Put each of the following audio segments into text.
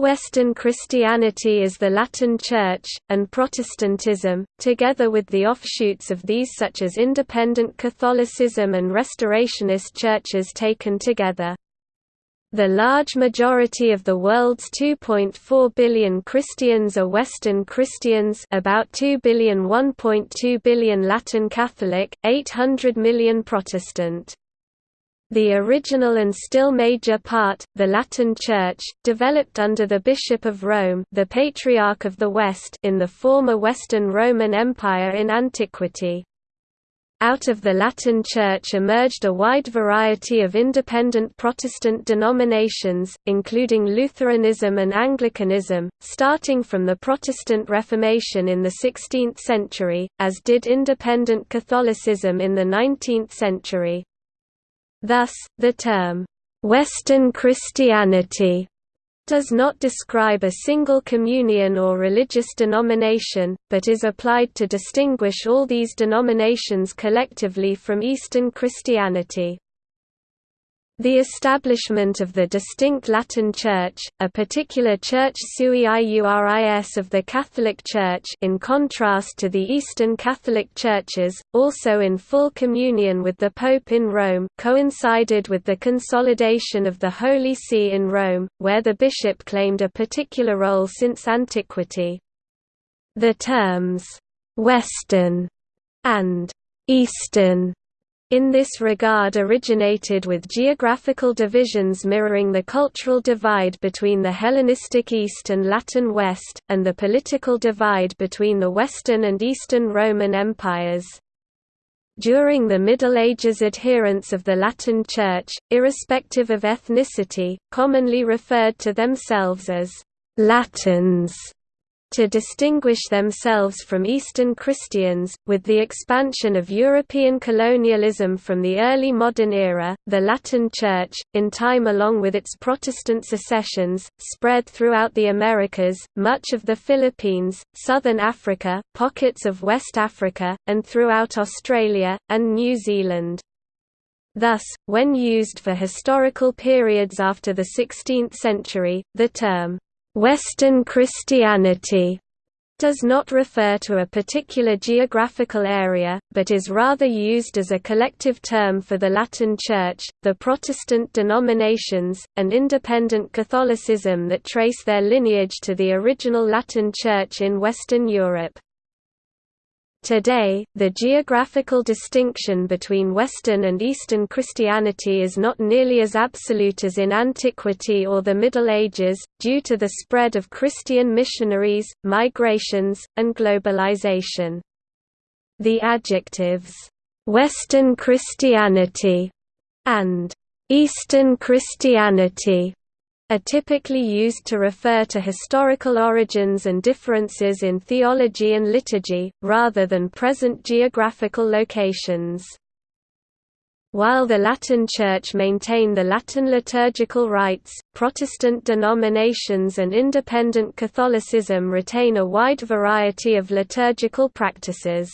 Western Christianity is the Latin Church, and Protestantism, together with the offshoots of these such as Independent Catholicism and Restorationist churches taken together. The large majority of the world's 2.4 billion Christians are Western Christians about 2 billion 1.2 billion Latin Catholic, 800 million Protestant. The original and still major part, the Latin Church, developed under the Bishop of Rome the Patriarch of the West in the former Western Roman Empire in antiquity. Out of the Latin Church emerged a wide variety of independent Protestant denominations, including Lutheranism and Anglicanism, starting from the Protestant Reformation in the 16th century, as did independent Catholicism in the 19th century. Thus, the term, "'Western Christianity' does not describe a single communion or religious denomination, but is applied to distinguish all these denominations collectively from Eastern Christianity. The establishment of the distinct Latin Church, a particular church sui iuris of the Catholic Church in contrast to the Eastern Catholic Churches, also in full communion with the Pope in Rome, coincided with the consolidation of the Holy See in Rome, where the bishop claimed a particular role since antiquity. The terms, «Western» and «Eastern» in this regard originated with geographical divisions mirroring the cultural divide between the Hellenistic East and Latin West, and the political divide between the Western and Eastern Roman empires. During the Middle Ages adherents of the Latin Church, irrespective of ethnicity, commonly referred to themselves as «Latins» to distinguish themselves from Eastern Christians. With the expansion of European colonialism from the early modern era, the Latin Church, in time along with its Protestant secessions, spread throughout the Americas, much of the Philippines, southern Africa, pockets of West Africa, and throughout Australia, and New Zealand. Thus, when used for historical periods after the 16th century, the term Western Christianity does not refer to a particular geographical area, but is rather used as a collective term for the Latin Church, the Protestant denominations, and independent Catholicism that trace their lineage to the original Latin Church in Western Europe. Today, the geographical distinction between Western and Eastern Christianity is not nearly as absolute as in antiquity or the Middle Ages, due to the spread of Christian missionaries, migrations, and globalization. The adjectives, "'Western Christianity' and "'Eastern Christianity' are typically used to refer to historical origins and differences in theology and liturgy, rather than present geographical locations. While the Latin Church maintain the Latin liturgical rites, Protestant denominations and independent Catholicism retain a wide variety of liturgical practices.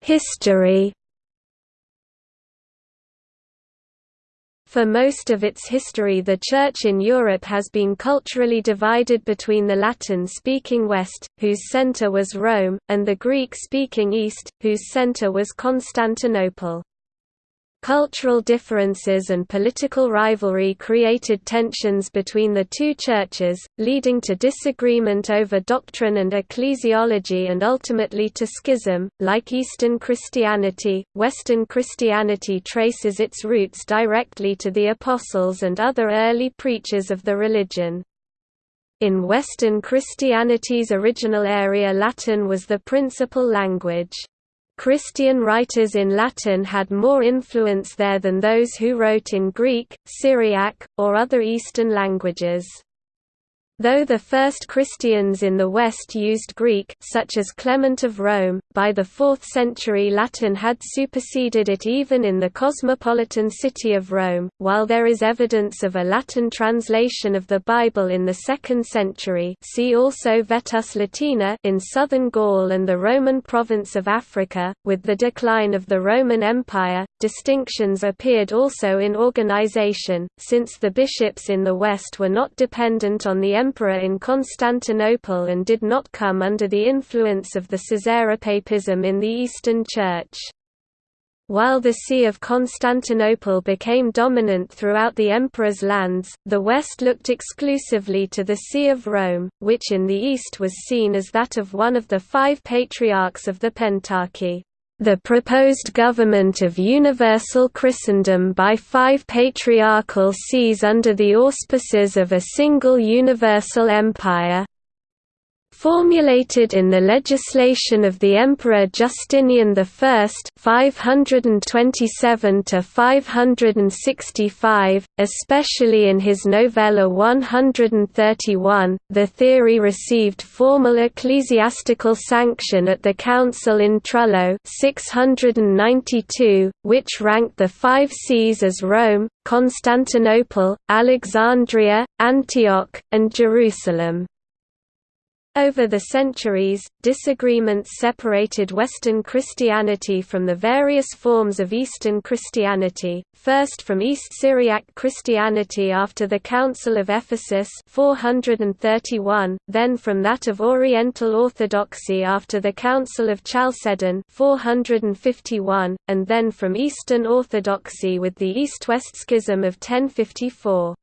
History For most of its history the Church in Europe has been culturally divided between the Latin-speaking West, whose centre was Rome, and the Greek-speaking East, whose centre was Constantinople. Cultural differences and political rivalry created tensions between the two churches, leading to disagreement over doctrine and ecclesiology and ultimately to schism. Like Eastern Christianity, Western Christianity traces its roots directly to the Apostles and other early preachers of the religion. In Western Christianity's original area Latin was the principal language. Christian writers in Latin had more influence there than those who wrote in Greek, Syriac, or other Eastern languages. Though the first Christians in the West used Greek such as Clement of Rome, by the 4th century Latin had superseded it even in the cosmopolitan city of Rome, while there is evidence of a Latin translation of the Bible in the 2nd century see also Vetus Latina in southern Gaul and the Roman province of Africa. With the decline of the Roman Empire, distinctions appeared also in organization, since the bishops in the West were not dependent on the emperor in Constantinople and did not come under the influence of the Caesaropapism in the Eastern Church. While the See of Constantinople became dominant throughout the emperor's lands, the West looked exclusively to the See of Rome, which in the East was seen as that of one of the five patriarchs of the Pentarchy. The proposed government of universal Christendom by five patriarchal sees under the auspices of a single universal empire, formulated in the legislation of the Emperor Justinian I 527–565, especially in his novella 131, the theory received formal ecclesiastical sanction at the Council in Trullo 692, which ranked the five sees as Rome, Constantinople, Alexandria, Antioch, and Jerusalem. Over the centuries, disagreements separated Western Christianity from the various forms of Eastern Christianity, first from East Syriac Christianity after the Council of Ephesus 431, then from that of Oriental Orthodoxy after the Council of Chalcedon 451, and then from Eastern Orthodoxy with the East-West Schism of 1054.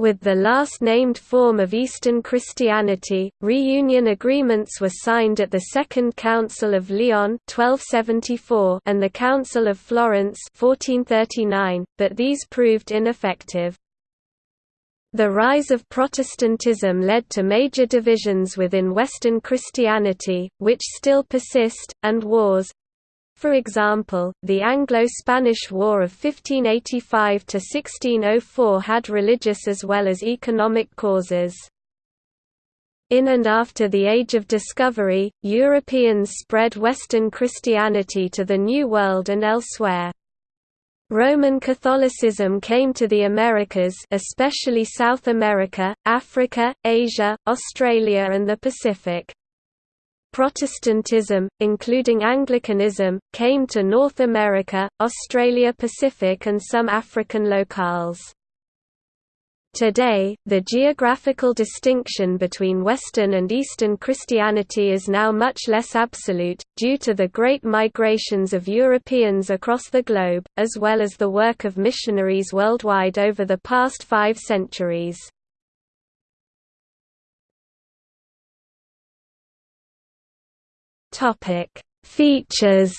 With the last named form of Eastern Christianity, reunion agreements were signed at the Second Council of Lyon 1274 and the Council of Florence 1439, but these proved ineffective. The rise of Protestantism led to major divisions within Western Christianity, which still persist, and wars, for example, the Anglo-Spanish War of 1585–1604 had religious as well as economic causes. In and after the Age of Discovery, Europeans spread Western Christianity to the New World and elsewhere. Roman Catholicism came to the Americas especially South America, Africa, Asia, Australia and the Pacific. Protestantism, including Anglicanism, came to North America, Australia Pacific and some African locales. Today, the geographical distinction between Western and Eastern Christianity is now much less absolute, due to the great migrations of Europeans across the globe, as well as the work of missionaries worldwide over the past five centuries. Topic: Features.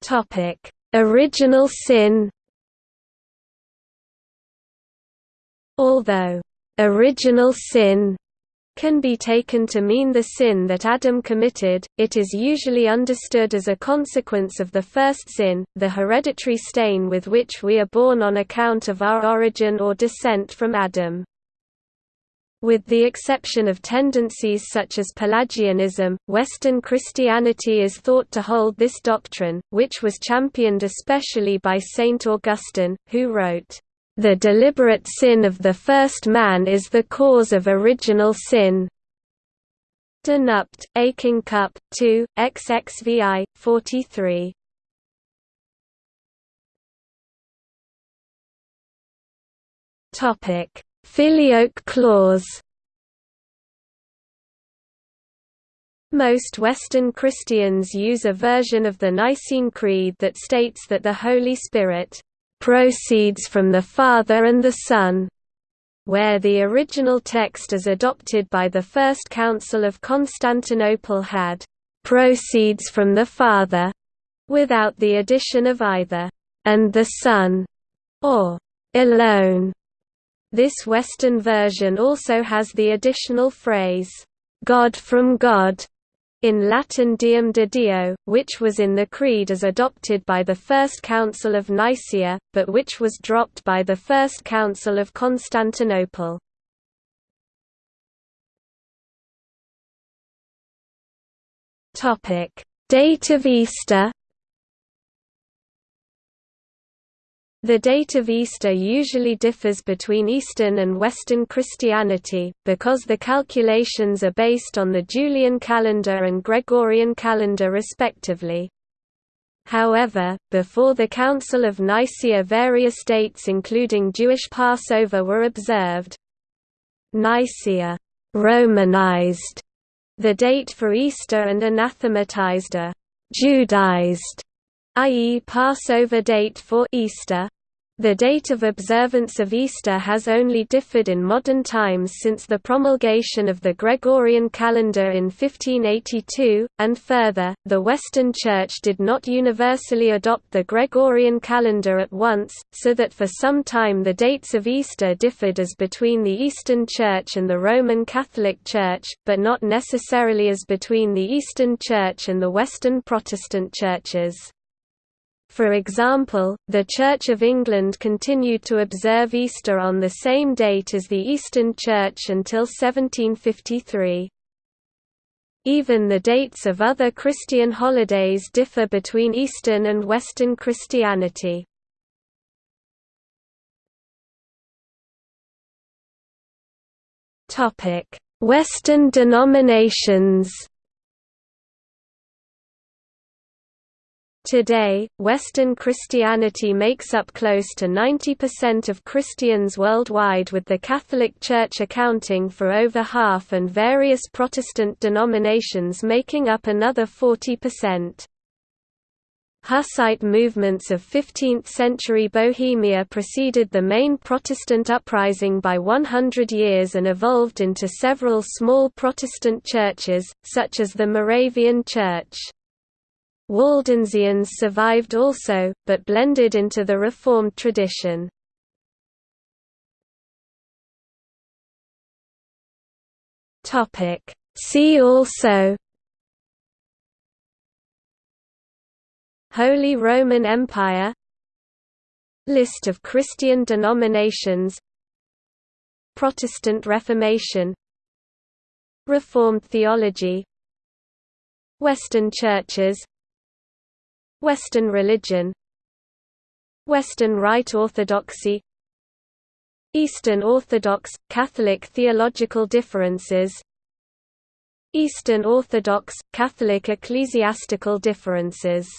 Topic: Original sin. Although original sin can be taken to mean the sin that Adam committed, it is usually understood as a consequence of the first sin, the hereditary stain with which we are born on account of our origin or descent from Adam. With the exception of tendencies such as Pelagianism, Western Christianity is thought to hold this doctrine, which was championed especially by Saint Augustine, who wrote, the deliberate sin of the first man is the cause of original sin. De Nupt, et Concup, 2, XXVI, 43. Topic: Filioque clause. Most Western Christians use a version of the Nicene Creed that states that the Holy Spirit proceeds from the Father and the Son, where the original text as adopted by the First Council of Constantinople had proceeds from the Father, without the addition of either and the Son or alone. This Western version also has the additional phrase, God from God, in Latin Deum de Deo, which was in the Creed as adopted by the First Council of Nicaea, but which was dropped by the First Council of Constantinople. Date of Easter The date of Easter usually differs between Eastern and Western Christianity, because the calculations are based on the Julian calendar and Gregorian calendar respectively. However, before the Council of Nicaea various dates including Jewish Passover were observed. Nicaea Romanized the date for Easter and anathematized a Judaized i.e. Passover date for Easter. The date of observance of Easter has only differed in modern times since the promulgation of the Gregorian calendar in 1582, and further, the Western Church did not universally adopt the Gregorian calendar at once, so that for some time the dates of Easter differed as between the Eastern Church and the Roman Catholic Church, but not necessarily as between the Eastern Church and the Western Protestant churches. For example, the Church of England continued to observe Easter on the same date as the Eastern Church until 1753. Even the dates of other Christian holidays differ between Eastern and Western Christianity. Western denominations Today, Western Christianity makes up close to 90% of Christians worldwide with the Catholic Church accounting for over half and various Protestant denominations making up another 40%. Hussite movements of 15th-century Bohemia preceded the main Protestant uprising by 100 years and evolved into several small Protestant churches, such as the Moravian Church. Waldensians survived also, but blended into the Reformed tradition. See also Holy Roman Empire List of Christian denominations Protestant Reformation Reformed theology Western churches Western religion Western Rite Orthodoxy Eastern Orthodox – Catholic theological differences Eastern Orthodox – Catholic ecclesiastical differences